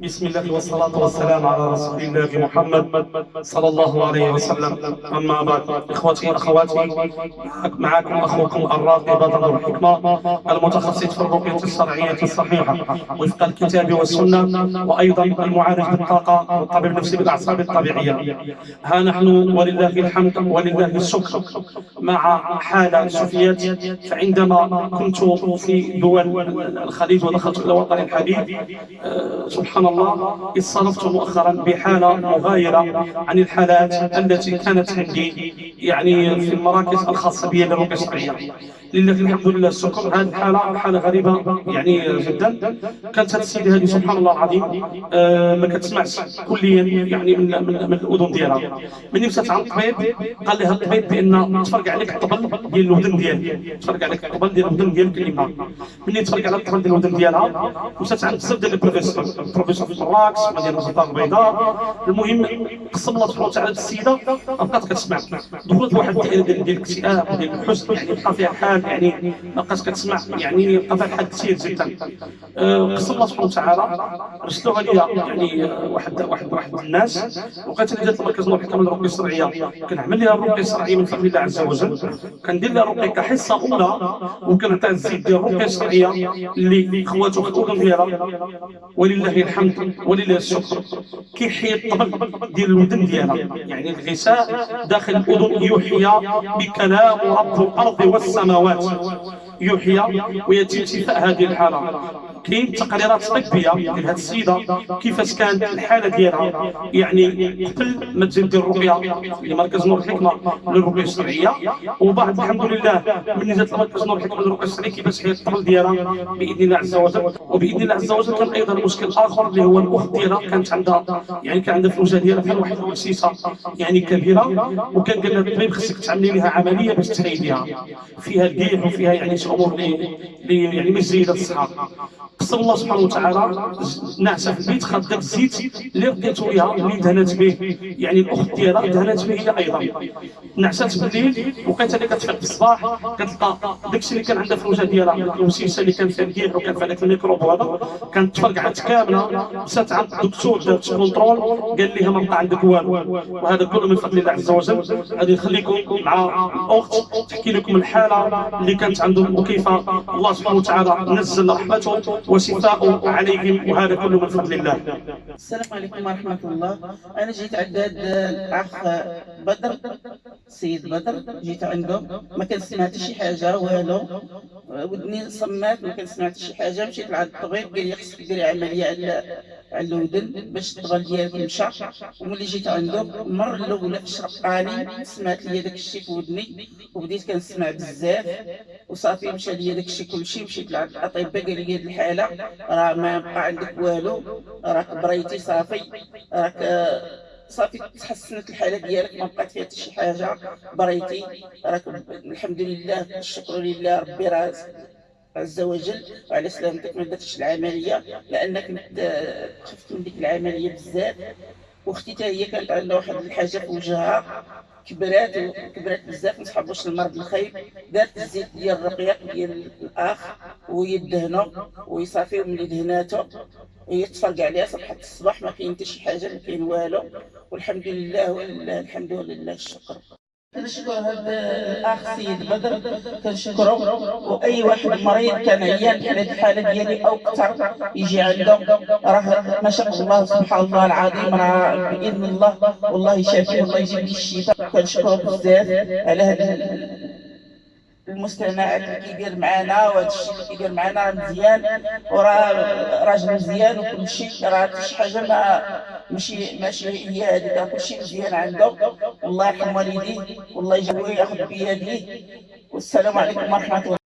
بسم الله والصلاة والسلام على رسول الله محمد صلى الله عليه وسلم. أما بعد إخوتي أخواتي معكم أخوكم الراقي بدر الحكمة المتخصص في الرقية الشرعية الصحيحة وفق الكتاب والسنة وأيضا المعالج بالطاقة والطبيب النفسي بالأعصاب الطبيعية. ها نحن ولله الحمد ولله الشكر. مع حالة سفيات فعندما كنت في دول الخليج ودخلت إلى وطن الحبيب آه، سبحان سبحان الله اتصرفت مؤخرا بحالة مغايرة عن الحالات التي كانت عندي يعني في المراكز الخاصة بي للرقية الشرعية. لله الحمد لله الشكر هذه الحالة حالة غريبة يعني جدا. كانت هذه السيدة هذه سبحان الله العظيم آه ما كتسمعش كليا يعني من من, من الأذن ديالها. ملي مشات عند الطبيب قال لها الطبيب بأن تفرق عليك الطبل ديال الودن ديالك. تفرق عليك الطبل ديال الودن ديالك اليمنى ملي تفرق على الطبل ديال الودن ديالها مشات عند بزاف ديال البروفيسور البروفيسور في مراكش مدينة الزهراء البيضاء. المهم قسم الله سبحانه وتعالى السيدة بقات كتسمع دخلت واحد الدائرة ديال الاكتئاب وديال الحزن يعني بقى فيها حال يعني ما بقاش كتسمع يعني بقى فيها الحال كثير جدا. قسم الله سبحانه وتعالى رسلوها لي يعني واحد واحد واحد الناس. وقالت لي جات المركز كامل الرقية الشرعية. كنعمل لها الرقية الشرعية من فضل الله عز وجل. كندير لها الرقية كحصة أولى وكنعطيها الزيت ديال الرقية الشرعية اللي خواتو الاذن ديالها ولله الحمد. ولله الشكر. كيحيي الطبل ديال الودن ديالها يعني الغساء داخل الأذن يحيى بكلام رب الأرض والسماوات. يحيى ويتم شفاء هذه الحاله كاين تقريرات طبية ديال هذه السيدة كيفاش كانت الحالة ديالها. يعني قبل ما تجي دير الرقيه لمركز نور الحكمة للرقيه الشرعيه وبعد الحمد لله ملي جات لمركز نور الحكمة للرقيه الشرعيه كيفاش هي الطفل ديالها؟ بإذن الله عز وجل. وبإذن الله عز وجل كان أيضا مشكل آخر اللي هو الأخت ديالها كانت عندها يعني كان عندها في الوجه ديالها فيها واحد الوسيسه يعني كبيرة وكان قال لها الطبيب خصك تعملي لها عملية باش تحيديها فيها القيح وفيها يعني شي أمور اللي يعني مش جيده للصحه قسم الله سبحانه وتعالى نعسه في البيت خد داك الزيت اللي لقيتو ليها اللي دهنات به. يعني الأخت ديالها دهنات به هي أيضا. نعسات بالليل وقت اللي كتفيق في الصباح كتلقى داكشي اللي كان عندها في الوجه ديالها الوسيسه اللي كان فيها القيح وكان فيها الميكروب وهذا. كانت تفرقعات كاملة. مشات عند الدكتور دارت contrôle قال لها ما بقى عندك والو. وهذا كله من فضل الله عز وجل. غادي نخليكم مع الأخت تحكي لكم الحالة اللي كانت عندهم وكيف الله سبحانه وتعالى نزل رحمته. وشفاء عليهم وهذا كله من فضل الله. السلام عليكم ورحمة الله. أنا جيت عند الأخ بدر السيد بدر. جيت عنده ما كان سمعت شي حاجة والو. ودني صمات ما كان سمعت شي حاجة مشيت لعند الطبيب قال لي خصك ديري عملية على على الودن باش الضغط ديالك يمشى وملي جيت عنده المرة الأولى شرقاني سمعت لي داك الشيء في ودني وبديت كنسمع بزاف. وصافي مشى لي داك الشيء كلشي مشيت لعند الأطباء قال لي هاد الحالة راه ما بقى عندك والو راك بريتي صافي راك صافي تحسنت الحالة ديالك ما بقات فيها حتى شي حاجة. بريتي راك الحمد لله الشكر لله ربي راه عز وجل وعلى سلامتك ما درتش العملية لأنك خفت من ديك العملية بزاف. وأختي حتى هي كانت عندها واحد الحاجة في وجهها كبرات كبرات بزاف ما تحبوش المرض الخايب. دارت الزيت ديال الرقيق ديال الأخ ويدهنو ويصافي ملي دهناتو هي تفرق عليها صبحت الصباح ما كاين حتى شي حاجة ما كاين والو. والحمد لله ولله الحمد لله الشكر كنشكر هذا الأخ سيد بدر كنشكره. وأي واحد مريض كان عيان بحال هذه الحالة ديالي أو أكثر يجي عنده راه ما شاء الله سبحان الله العظيم راه بإذن الله والله شافي والله يجيب الشفاء. كنشكره بزاف على هذا المستمعات اللي كيدير معانا وهذا الشيء اللي كيدير معانا مزيان. وراه راجل مزيان وكل شيء. راه شي حاجة ما ماشي ماشي هي هذيك كل شيء مزيان عنده والله يرحم والديه. والله يجعله ياخذ بيديه. والسلام عليكم ورحمة الله.